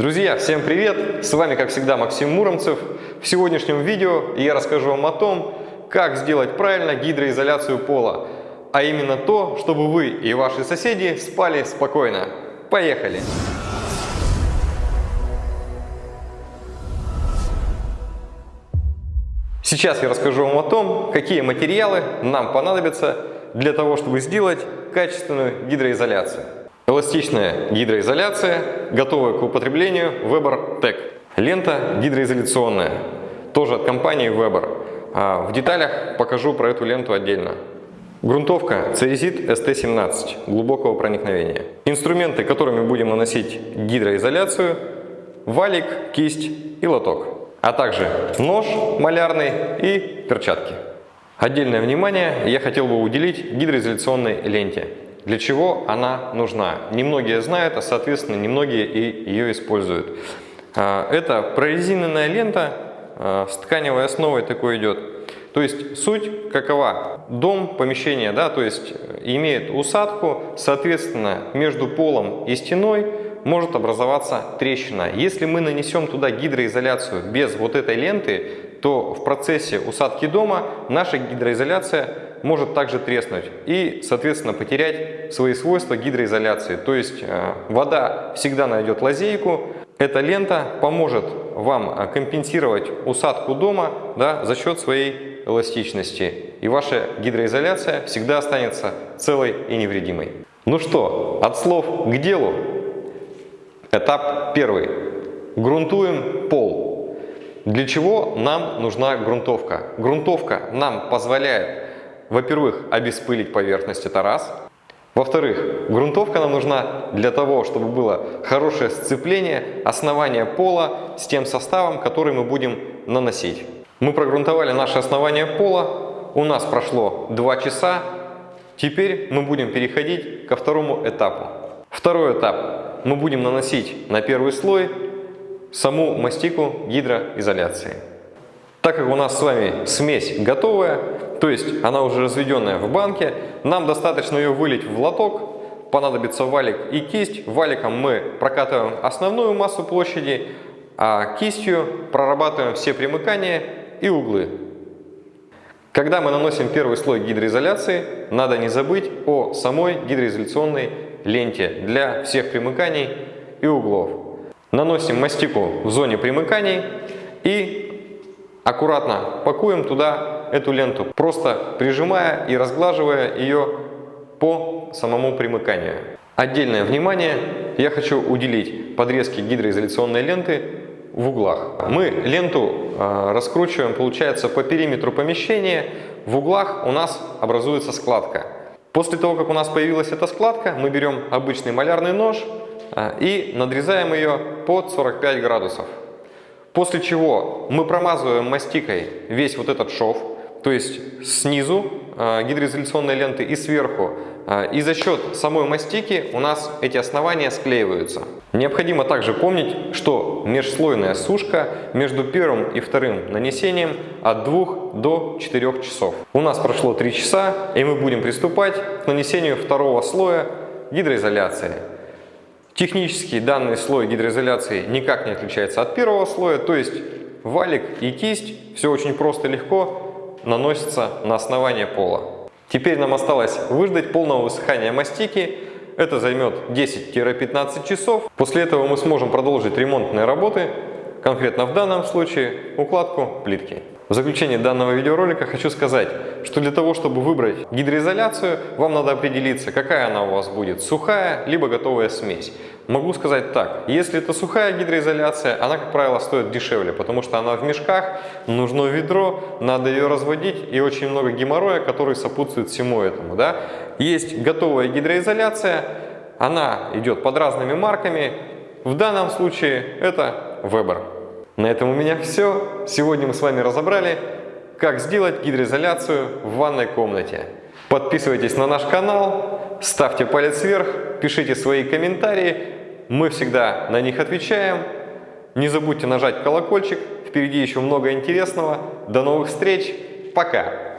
Друзья, всем привет! С вами, как всегда, Максим Муромцев. В сегодняшнем видео я расскажу вам о том, как сделать правильно гидроизоляцию пола, а именно то, чтобы вы и ваши соседи спали спокойно. Поехали! Сейчас я расскажу вам о том, какие материалы нам понадобятся для того, чтобы сделать качественную гидроизоляцию. Эластичная гидроизоляция, готовая к употреблению Weber Tech. Лента гидроизоляционная, тоже от компании Weber. А в деталях покажу про эту ленту отдельно. Грунтовка Церезит ST17 глубокого проникновения. Инструменты, которыми будем наносить гидроизоляцию, валик, кисть и лоток а также нож малярный и перчатки. Отдельное внимание я хотел бы уделить гидроизоляционной ленте. Для чего она нужна? Немногие знают, а соответственно немногие и ее используют. А, это прорезиненная лента а, с тканевой основой такой идет. То есть суть какова? Дом, помещение, да, то есть имеет усадку, соответственно между полом и стеной может образоваться трещина. Если мы нанесем туда гидроизоляцию без вот этой ленты, то в процессе усадки дома наша гидроизоляция может также треснуть и, соответственно, потерять свои свойства гидроизоляции. То есть э, вода всегда найдет лазейку. Эта лента поможет вам э, компенсировать усадку дома да, за счет своей эластичности. И ваша гидроизоляция всегда останется целой и невредимой. Ну что, от слов к делу. Этап первый. Грунтуем пол. Для чего нам нужна грунтовка? Грунтовка нам позволяет, во-первых, обеспылить поверхность, это раз. Во-вторых, грунтовка нам нужна для того, чтобы было хорошее сцепление основания пола с тем составом, который мы будем наносить. Мы прогрунтовали наше основание пола, у нас прошло 2 часа, теперь мы будем переходить ко второму этапу. Второй этап мы будем наносить на первый слой саму мастику гидроизоляции. Так как у нас с вами смесь готовая, то есть она уже разведенная в банке, нам достаточно ее вылить в лоток, понадобится валик и кисть. Валиком мы прокатываем основную массу площади, а кистью прорабатываем все примыкания и углы. Когда мы наносим первый слой гидроизоляции, надо не забыть о самой гидроизоляционной ленте для всех примыканий и углов. Наносим мастику в зоне примыканий и аккуратно пакуем туда эту ленту, просто прижимая и разглаживая ее по самому примыканию. Отдельное внимание я хочу уделить подрезке гидроизоляционной ленты в углах. Мы ленту э, раскручиваем, получается, по периметру помещения. В углах у нас образуется складка. После того, как у нас появилась эта складка, мы берем обычный малярный нож а, и надрезаем ее под 45 градусов. После чего мы промазываем мастикой весь вот этот шов, то есть снизу а, гидроизоляционной ленты и сверху. А, и за счет самой мастики у нас эти основания склеиваются. Необходимо также помнить, что межслойная сушка между первым и вторым нанесением от 2 до 4 часов. У нас прошло 3 часа и мы будем приступать к нанесению второго слоя гидроизоляции. Технически данный слой гидроизоляции никак не отличается от первого слоя, то есть валик и кисть, все очень просто и легко наносится на основание пола. Теперь нам осталось выждать полного высыхания мастики, это займет 10-15 часов. После этого мы сможем продолжить ремонтные работы, конкретно в данном случае укладку плитки. В заключение данного видеоролика хочу сказать, что для того, чтобы выбрать гидроизоляцию, вам надо определиться, какая она у вас будет, сухая либо готовая смесь. Могу сказать так, если это сухая гидроизоляция, она, как правило, стоит дешевле, потому что она в мешках, нужно ведро, надо ее разводить и очень много геморроя, который сопутствует всему этому. Да? Есть готовая гидроизоляция, она идет под разными марками, в данном случае это Weber. На этом у меня все. Сегодня мы с вами разобрали, как сделать гидроизоляцию в ванной комнате. Подписывайтесь на наш канал, ставьте палец вверх, пишите свои комментарии. Мы всегда на них отвечаем. Не забудьте нажать колокольчик. Впереди еще много интересного. До новых встреч. Пока.